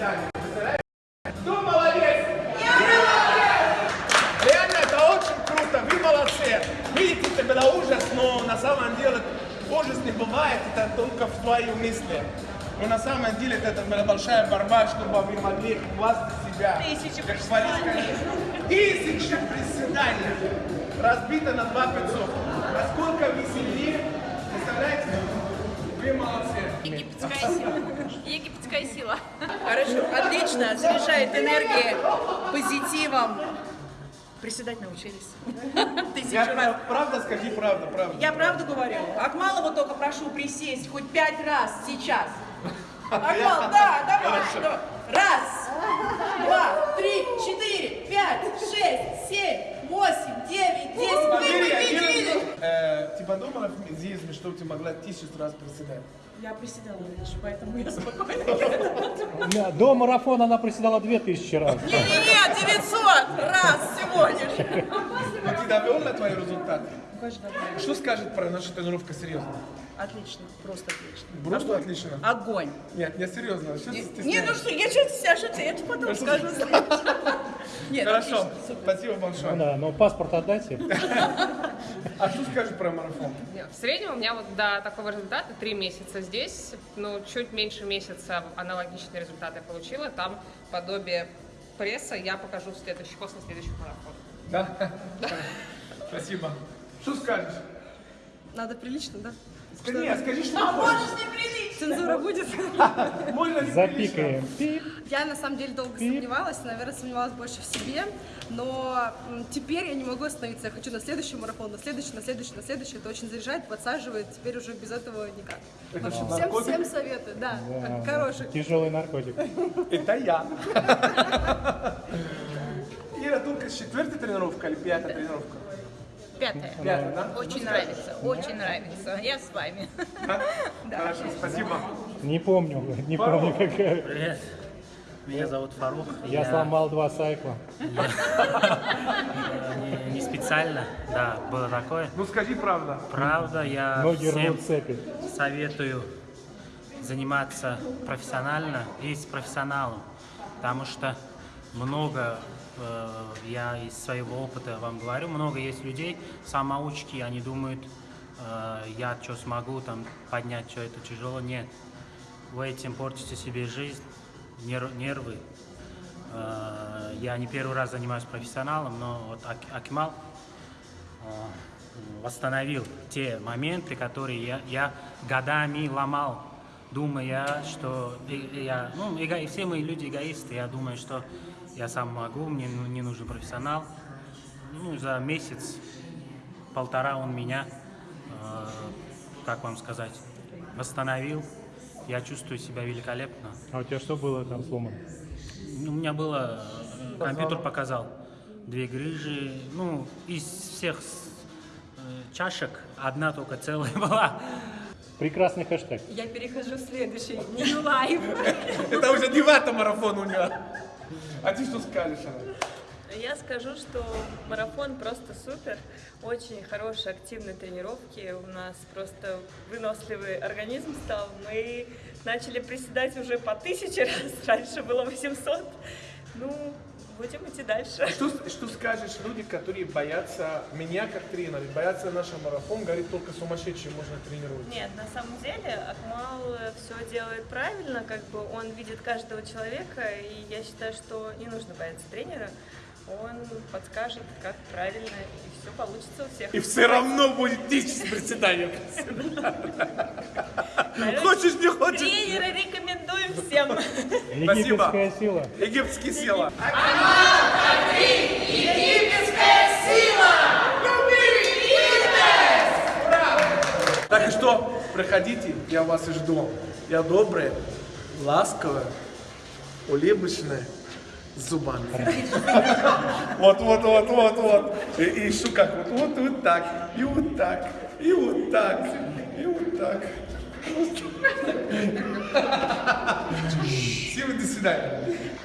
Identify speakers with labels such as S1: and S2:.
S1: свидания. Представляете? Кто молодец? Реально, это очень круто, вы молодцы. Видите, это было ужас, но на самом деле ужас не бывает, это только в твоих мыслях. Но на самом деле это была большая борьба, чтобы вы могли хвастать себя.
S2: Тысячи
S1: как. Тысячи приседаний. Разбито на два 500. Насколько вы сильнее, представляете? Вы молодцы.
S2: Египетская сила. Египетская сила.
S3: Хорошо, отлично, заряжает энергией, позитивом. Приседать научились. Тысячу
S1: Я,
S3: раз.
S1: правда, скажи правду, правду.
S3: Я правду говорю. Акмалова только прошу присесть хоть пять раз сейчас. Акмал, да, давай. давай. Раз, два, три, четыре, пять, шесть, семь, восемь, девять, десять. Вы победили!
S1: э, ты подумала медизме, что ты могла тысячу раз приседать?
S3: Я приседала раньше, поэтому я спокойна.
S4: До марафона она приседала 2000 раз.
S3: Не-не-не, 900 раз всего лишь.
S1: Но ты твоим результатом?
S3: Конечно, довольна.
S1: Что скажет про нашу тренировку серьезно?
S3: Отлично, просто отлично.
S1: Просто отлично.
S3: Огонь.
S1: Нет, не серьезно. Что ты
S3: Не, ну что, я что-то себя шутила, я это потом скажу. Нет,
S1: Хорошо,
S3: отлично,
S1: спасибо большое.
S4: Ну да, но паспорт отдайте.
S1: А что скажешь про марафон?
S5: В среднем у меня вот до такого результата три месяца здесь, ну, чуть меньше месяца аналогичные результаты я получила. Там подобие пресса я покажу в следующий, после следующего марафона.
S1: Да? Спасибо. Что скажешь?
S6: Надо прилично, да?
S1: Скажи, нет, скажи, что
S3: А можешь не прилично.
S6: Цензура будет?
S1: Можно
S4: Запикаем.
S6: Я на самом деле долго сомневалась, наверное, сомневалась больше в себе, но теперь я не могу остановиться. Я хочу на следующий марафон, на следующий, на следующий, на следующий. Это очень заряжает, подсаживает. Теперь уже без этого никак. В общем, всем, всем советую, да,
S4: Да,
S6: хороший.
S4: Тяжелый наркотик.
S1: Это я. Ира, только четвертая тренировка или пятая тренировка?
S2: Пятое.
S1: Пятая, да?
S2: Очень нравится, очень нравится. Я с вами.
S1: Хорошо, спасибо.
S4: Не помню, не помню какая.
S7: Привет. Меня зовут Фарух.
S4: Я сломал два сайкла.
S7: не, не специально, да, было такое.
S1: Ну скажи правда.
S7: Правда, я
S4: Ноги
S7: всем
S4: цепи.
S7: советую заниматься профессионально и с профессионалом, потому что много, э, я из своего опыта вам говорю, много есть людей, самоучки, они думают, э, я что смогу там поднять, что это тяжело, нет. Вы этим портите себе жизнь, нер- нервы. Э, Я не первый раз занимаюсь профессионалом, но вот Ак- Акимал восстановил те моменты, которые я, я годами ломал, думая, что я, ну, эго- все мы люди эгоисты, я думаю, что я сам могу, мне ну- не нужен профессионал. Ну, за месяц, полтора он меня, э, как вам сказать, восстановил. Я чувствую себя великолепно.
S4: А у тебя что было там сломано?
S7: Ну, У меня было, э, компьютер показал, две грыжи, ну, из всех э, чашек одна только целая была.
S4: Прекрасный хэштег.
S6: Я перехожу в следующий, New Life.
S1: Это уже девятый марафон у него. А ты что скажешь, Анна?
S8: Я скажу, что марафон просто супер, очень хорошие активные тренировки, у нас просто выносливый организм стал, мы начали приседать уже по тысяче раз, раньше было 800, ну, будем идти дальше.
S1: Что, что скажешь люди, которые боятся меня как тренера, боятся нашего марафон, говорит, только сумасшедшие можно тренировать?
S8: Нет, на самом деле Акмал все делает правильно, как бы он видит каждого человека, и я считаю, что не нужно бояться тренера, он подскажет, как правильно, и все получится у всех.
S1: И все равно будет тысяча приседаний. Хочешь, не хочешь?
S8: Тренера рекомендуем всем.
S4: Египетская сила.
S1: Египетские сила. Так и что, приходите, я вас и жду. Я добрая, ласковая, улыбочная, зубами. Вот, вот, вот, вот, вот. И, и как, вот, вот, вот так, и вот так, и вот так, и вот так. Всем до свидания.